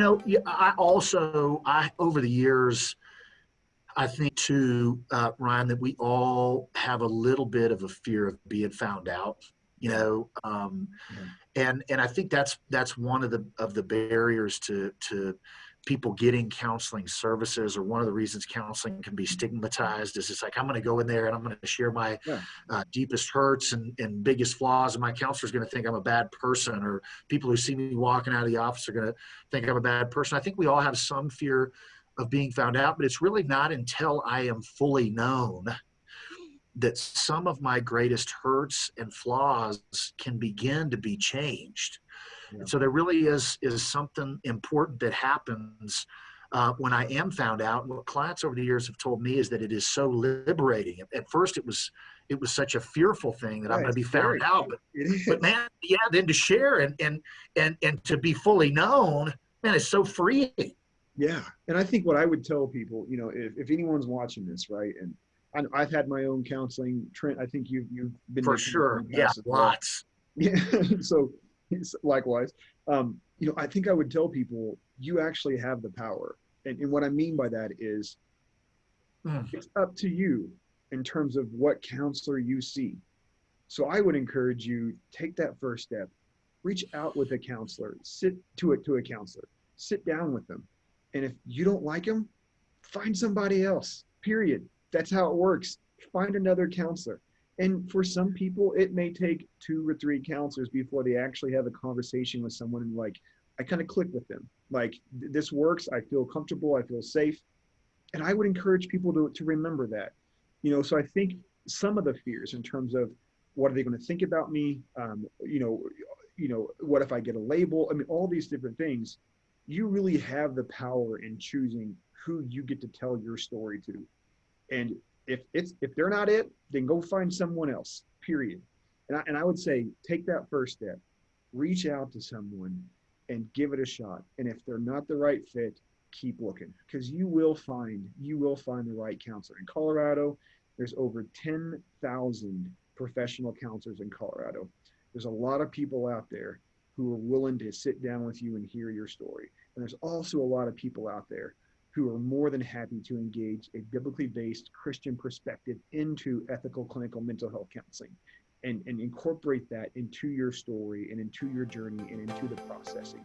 know, yeah, I also, I over the years, I think too, uh, Ryan, that we all have a little bit of a fear of being found out. You know, um, and and I think that's that's one of the of the barriers to to people getting counseling services or one of the reasons counseling can be stigmatized is it's like i'm going to go in there and i'm going to share my Yeah. uh, deepest hurts and, and biggest flaws and my counselor's going to think i'm a bad person or people who see me walking out of the office are going to think i'm a bad person i think we all have some fear of being found out but it's really not until i am fully known that some of my greatest hurts and flaws can begin to be changed Yeah. and so there really is is something important that happens uh, when I am found out. And what clients over the years have told me is that it is so liberating. At first, it was it was such a fearful thing that I'm going to be found out. But, but man, yeah, then to share and and and and to be fully known, man, it's so freeing. Yeah, and I think what I would tell people, you know, if, if anyone's watching this, right, and I, I've had my own counseling. Trent, I think you've you've been For sure, yeah, well. lots. Yeah. so likewise, um, you know, I think I would tell people you actually have the power, and, and what I mean by that is Mm. it's up to you in terms of what counselor you see. So I would encourage you take that first step, reach out with a counselor, sit to it to a counselor, sit down with them, and if you don't like them, find somebody else. Period. That's how it works. Find another counselor. And for some people, it may take two or three counselors before they actually have a conversation with someone and like, I kind of click with them. Like this works. I feel comfortable. I feel safe. And I would encourage people to, to remember that. You know, so I think some of the fears in terms of what are they going to think about me? Um, you know, you know, what if I get a label? I mean, all these different things. You really have the power in choosing who you get to tell your story to. And if it's if they're not it, then go find someone else. Period. And I, and I would say take that first step, reach out to someone, and give it a shot. And if they're not the right fit, keep looking because you will find you will find the right counselor in Colorado. There's over ten thousand professional counselors in Colorado. There's a lot of people out there who are willing to sit down with you and hear your story. And there's also a lot of people out there who are more than happy to engage a biblically based Christian perspective into ethical clinical mental health counseling and, and incorporate that into your story and into your journey and into the processing.